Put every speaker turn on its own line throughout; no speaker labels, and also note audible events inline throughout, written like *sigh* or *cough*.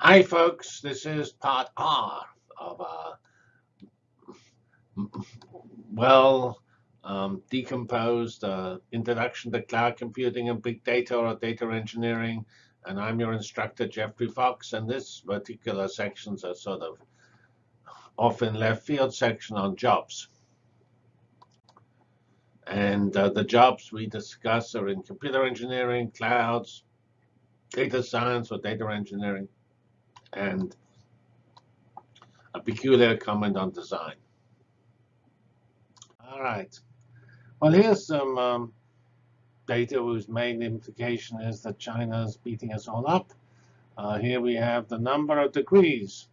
Hi, folks. This is part R of a well um, decomposed uh, introduction to cloud computing and big data or data engineering. And I'm your instructor, Geoffrey Fox. And this particular section's a sort of off in left field section on jobs. And uh, the jobs we discuss are in computer engineering, clouds, data science or data engineering, and a peculiar comment on design. All right. Well, here's some um, data whose main implication is that China is beating us all up. Uh, here we have the number of degrees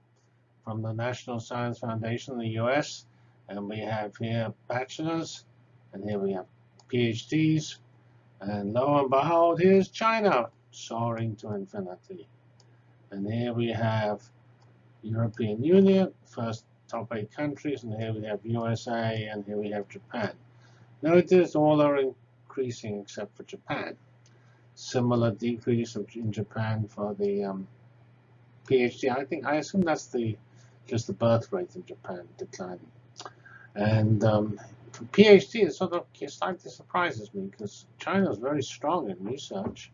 from the National Science Foundation in the US. And we have here bachelor's, and here we have PhDs. And lo and behold, here's China soaring to infinity. And here we have European Union, first top eight countries, and here we have USA, and here we have Japan. Notice all are increasing except for Japan. Similar decrease in Japan for the um, PhD. I think I assume that's the just the birth rate in Japan declining. And um, for PhD, it sort of slightly surprises me because China is very strong in research.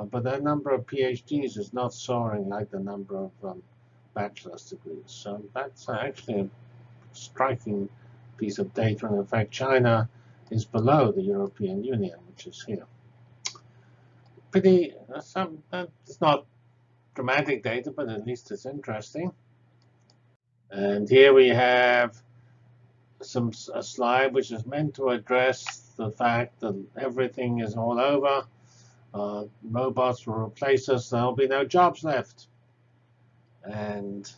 Uh, but the number of PhDs is not soaring like the number of um, bachelor's degrees. So that's actually a striking piece of data. And in fact, China is below the European Union, which is here. Pretty, uh, some, uh, it's not dramatic data, but at least it's interesting. And here we have some a slide which is meant to address the fact that everything is all over. Uh, robots will replace us. There'll be no jobs left. And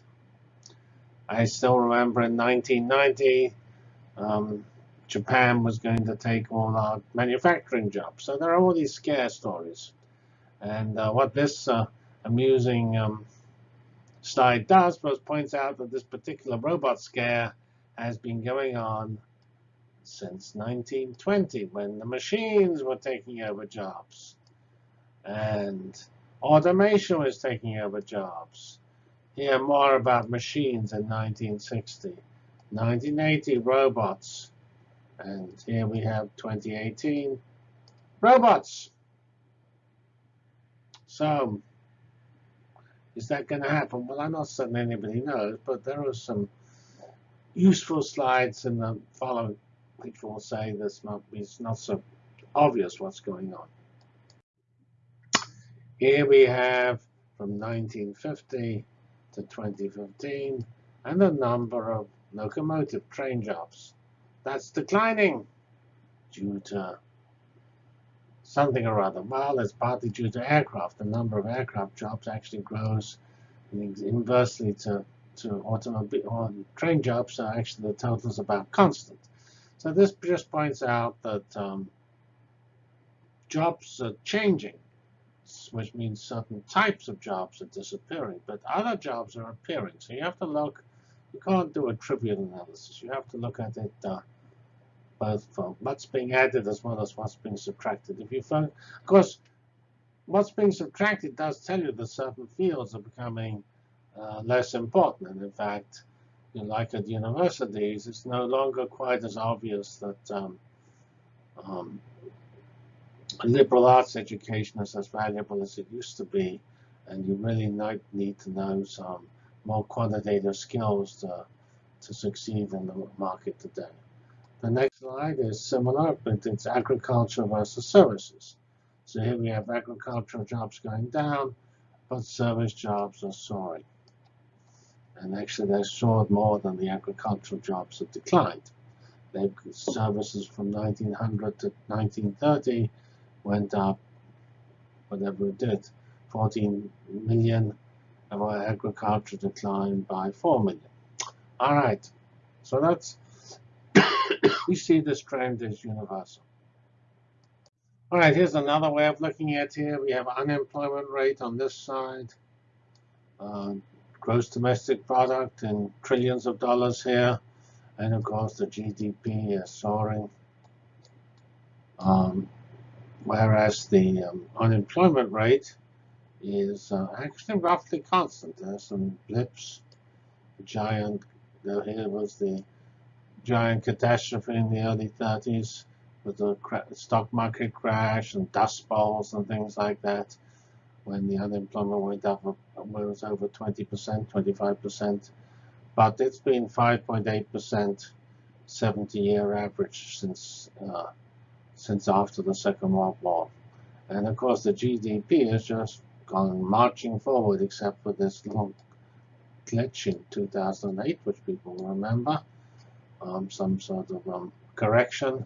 I still remember in 1990, um, Japan was going to take all our manufacturing jobs. So there are all these scare stories. And uh, what this uh, amusing um, slide does was points out that this particular robot scare has been going on since 1920, when the machines were taking over jobs and automation was taking over jobs. Here more about machines in 1960. 1980, robots. And here we have 2018, robots. So is that going to happen? Well, I'm not certain anybody knows, but there are some useful slides in the following which will say this not, it's not so obvious what's going on. Here we have from 1950 to 2015 and the number of locomotive train jobs. That's declining due to something or other. Well, it's partly due to aircraft. The number of aircraft jobs actually grows inversely to, to automobile or train jobs. So actually the total is about constant. So this just points out that um, jobs are changing which means certain types of jobs are disappearing, but other jobs are appearing. So you have to look, you can't do a trivial analysis. You have to look at it uh, both from what's being added as well as what's being subtracted. If you find, of course, what's being subtracted does tell you that certain fields are becoming uh, less important. And in fact, you know, like at universities, it's no longer quite as obvious that um, um, liberal arts education is as valuable as it used to be, and you really need to know some more quantitative skills to, to succeed in the market today. The next slide is similar, but it's agriculture versus services. So here we have agricultural jobs going down, but service jobs are soaring. And actually, they soared more than the agricultural jobs have declined. They've services from 1900 to 1930 went up, whatever it did, 14 million, our agriculture declined by 4 million. All right, so that's, *coughs* we see this trend is universal. All right, here's another way of looking at here. We have unemployment rate on this side, uh, gross domestic product in trillions of dollars here, and of course the GDP is soaring. Um, whereas the um, unemployment rate is uh, actually roughly constant. There's some blips. Giant, here was the giant catastrophe in the early 30s with the stock market crash and dust bowls and things like that when the unemployment went up it was over 20%, 25%. But it's been 5.8% 70-year average since uh, since after the Second World War. And of course, the GDP has just gone marching forward, except for this little glitch in 2008, which people remember, um, some sort of um, correction.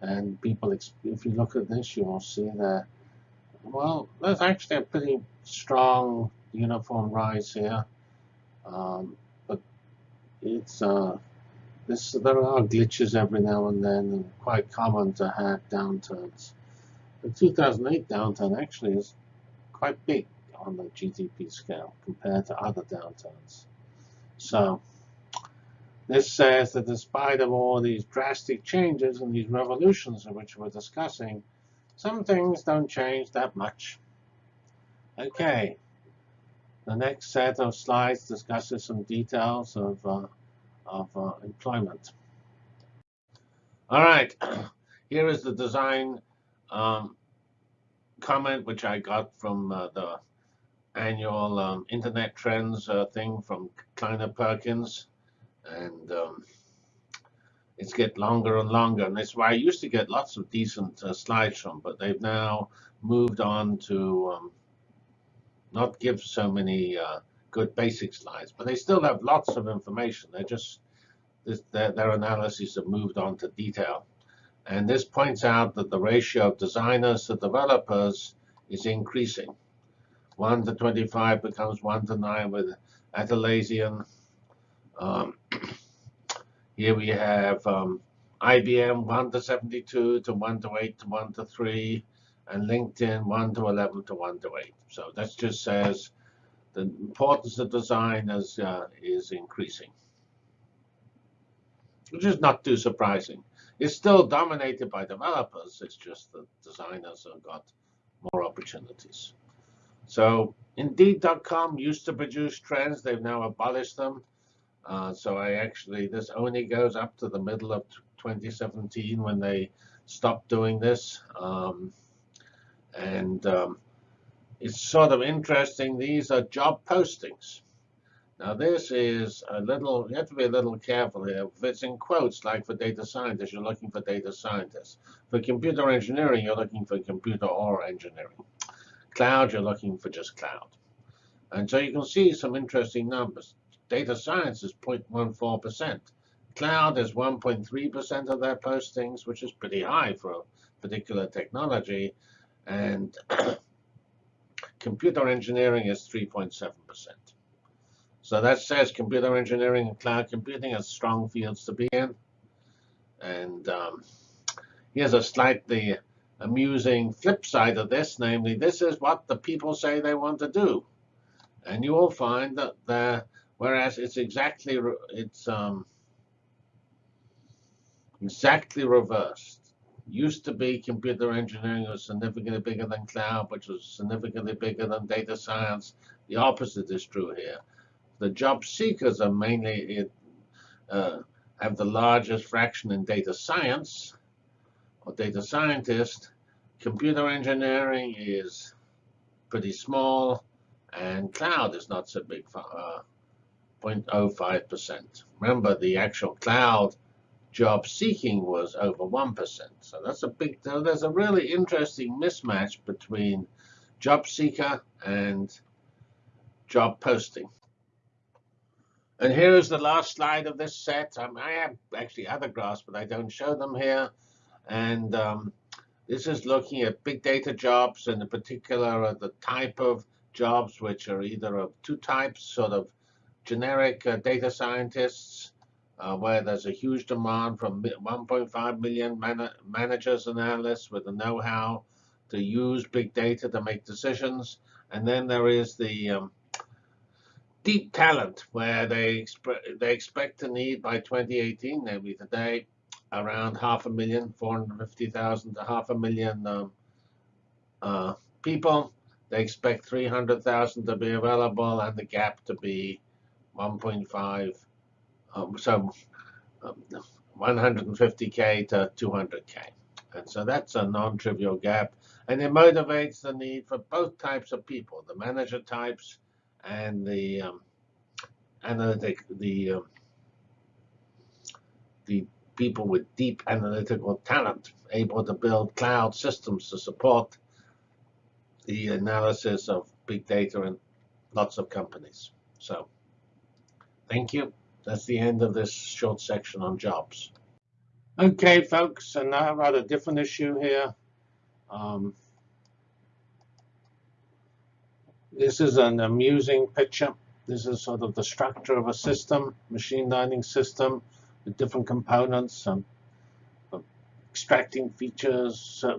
And people, if you look at this, you will see that, well, there's actually a pretty strong uniform rise here. Um, but it's uh, this, there are glitches every now and then, and quite common to have downturns. The 2008 downturn actually is quite big on the GDP scale compared to other downturns. So this says that despite of all these drastic changes and these revolutions which we're discussing, some things don't change that much. Okay, the next set of slides discusses some details of uh, of uh, employment. All right, *clears throat* here is the design um, comment which I got from uh, the annual um, Internet Trends uh, thing from Kleiner Perkins. And um, it's get longer and longer. And that's why I used to get lots of decent uh, slides from, but they've now moved on to um, not give so many uh, good basic slides, but they still have lots of information. They're just their, their analyses have moved on to detail. And this points out that the ratio of designers to developers is increasing. 1 to 25 becomes 1 to 9 with Atlassian. Um, *clears throat* here we have um, IBM 1 to 72 to 1 to 8 to 1 to 3, and LinkedIn 1 to 11 to 1 to 8. So that just says the importance of design is, uh, is increasing, which is not too surprising. It's still dominated by developers. It's just that designers have got more opportunities. So Indeed.com used to produce trends. They've now abolished them. Uh, so I actually, this only goes up to the middle of 2017 when they stopped doing this. Um, and um, it's sort of interesting. These are job postings. Now this is a little, you have to be a little careful here. It's in quotes, like for data scientists, you're looking for data scientists. For computer engineering, you're looking for computer or engineering. Cloud, you're looking for just cloud. And so you can see some interesting numbers. Data science is 0.14%. Cloud is 1.3% of their postings, which is pretty high for a particular technology. And computer engineering is 3.7%. So that says computer engineering and cloud computing are strong fields to be in. And um, here's a slightly amusing flip side of this, namely, this is what the people say they want to do. And you will find that the, whereas it's exactly it's um, exactly reversed. Used to be computer engineering was significantly bigger than cloud, which was significantly bigger than data science. The opposite is true here the job seekers are mainly uh, have the largest fraction in data science or data scientist. Computer engineering is pretty small, and cloud is not so big, uh, 0.05%. Remember, the actual cloud job seeking was over 1%. So that's a big, there's a really interesting mismatch between job seeker and job posting. And here's the last slide of this set. Um, I have actually other graphs, but I don't show them here. And um, this is looking at big data jobs, and in particular the type of jobs, which are either of two types, sort of generic uh, data scientists, uh, where there's a huge demand from 1.5 million man managers and analysts with the know-how to use big data to make decisions. And then there is the um, deep talent where they they expect to need by 2018, namely today, around half a million, 450,000 to half a million um, uh, people. they expect 300,000 to be available and the gap to be 1.5, um, so um, 150K to 200K. And so that's a non-trivial gap. And it motivates the need for both types of people, the manager types and the um, analytic, the um, the people with deep analytical talent, able to build cloud systems to support the analysis of big data in lots of companies. So thank you. That's the end of this short section on jobs. Okay, folks, and now about a different issue here. Um, this is an amusing picture. This is sort of the structure of a system, machine learning system with different components, um, extracting features, uh,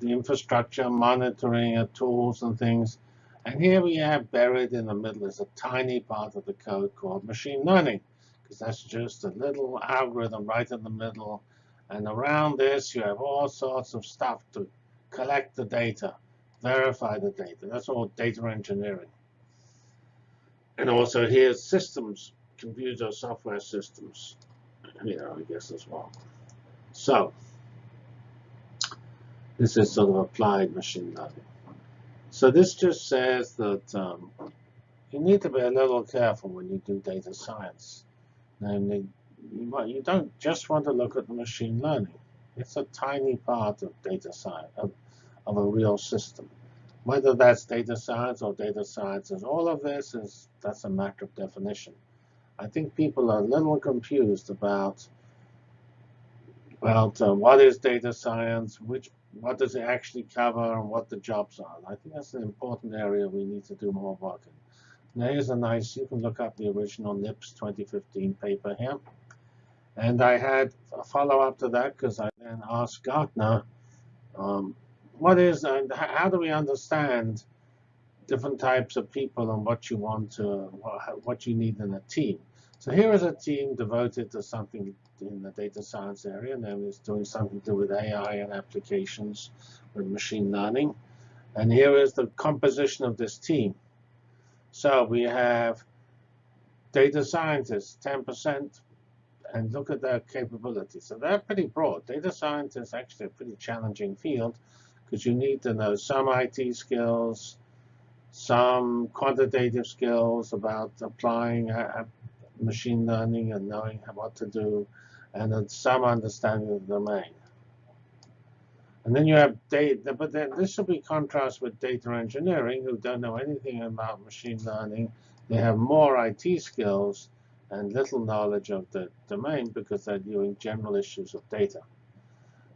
the infrastructure, monitoring uh, tools and things. And here we have buried in the middle is a tiny part of the code called machine learning, because that's just a little algorithm right in the middle. And around this, you have all sorts of stuff to collect the data, verify the data. That's all data engineering. And also here's systems, computer software systems, you know, I guess as well. So this is sort of applied machine learning. So this just says that um, you need to be a little careful when you do data science. Namely, you, you don't just want to look at the machine learning. It's a tiny part of data science, of, of a real system. Whether that's data science or data sciences, all of this is, that's a matter of definition. I think people are a little confused about, about uh, what is data science, which what does it actually cover and what the jobs are. I think that's an important area we need to do more work in. Now here's a nice, you can look up the original NIPS 2015 paper here. And I had a follow-up to that because I then asked Gartner, um, what is, and how do we understand different types of people and what you want to, what you need in a team? So here is a team devoted to something in the data science area, and then it's doing something to do with AI and applications with machine learning. And here is the composition of this team. So we have data scientists, 10%, and look at their capabilities. So they're pretty broad. Data science is actually a pretty challenging field because you need to know some IT skills, some quantitative skills about applying machine learning and knowing what to do, and then some understanding of the domain. And then you have data, but then this will be contrast with data engineering, who don't know anything about machine learning. They have more IT skills and little knowledge of the domain because they're doing general issues of data.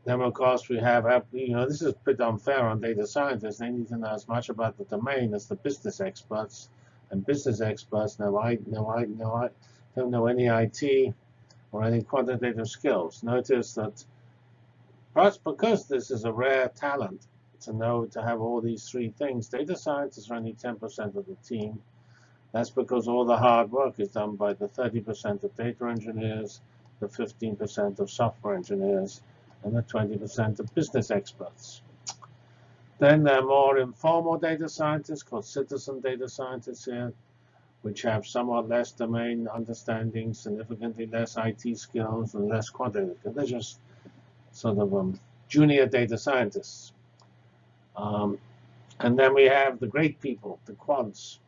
Then, of course, we have, you know, this is pretty unfair on data scientists. They need to know as much about the domain as the business experts. And business experts know I, know I, know I, don't know any IT or any quantitative skills. Notice that perhaps because this is a rare talent to know to have all these three things, data scientists are only 10% of the team. That's because all the hard work is done by the 30% of data engineers, the 15% of software engineers, and the 20% of business experts. Then there are more informal data scientists called citizen data scientists here which have somewhat less domain understanding, significantly less IT skills, and less quantitative. They're just sort of um, junior data scientists. Um, and then we have the great people, the quants,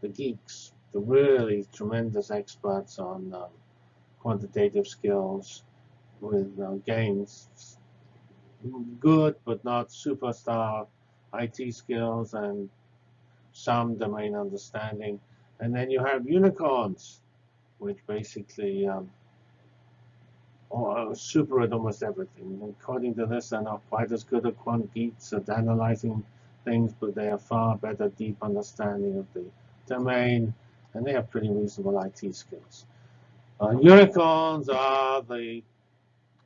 the geeks, the really tremendous experts on um, quantitative skills with uh, gains, good but not superstar IT skills and some domain understanding. And then you have unicorns, which basically um, are super at almost everything. According to this, they're not quite as good at quant geeks at analyzing things, but they have far better deep understanding of the domain, and they have pretty reasonable IT skills. Uh, unicorns are the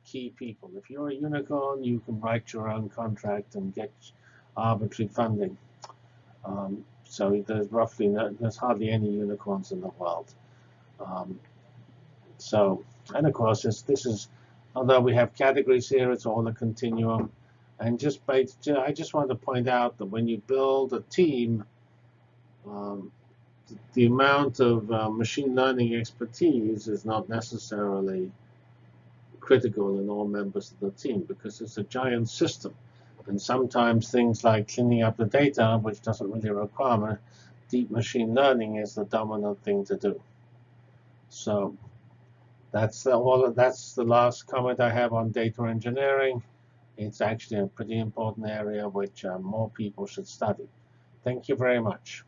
key people. If you're a unicorn, you can write your own contract and get arbitrary funding. Um, so there's roughly no, there's hardly any unicorns in the world. Um, so, and of course, this, this is, although we have categories here, it's all a continuum. And just by, I just want to point out that when you build a team, um, the amount of uh, machine learning expertise is not necessarily critical in all members of the team because it's a giant system. And sometimes things like cleaning up the data, which doesn't really require deep machine learning, is the dominant thing to do. So that's the, all. That's the last comment I have on data engineering. It's actually a pretty important area which uh, more people should study. Thank you very much.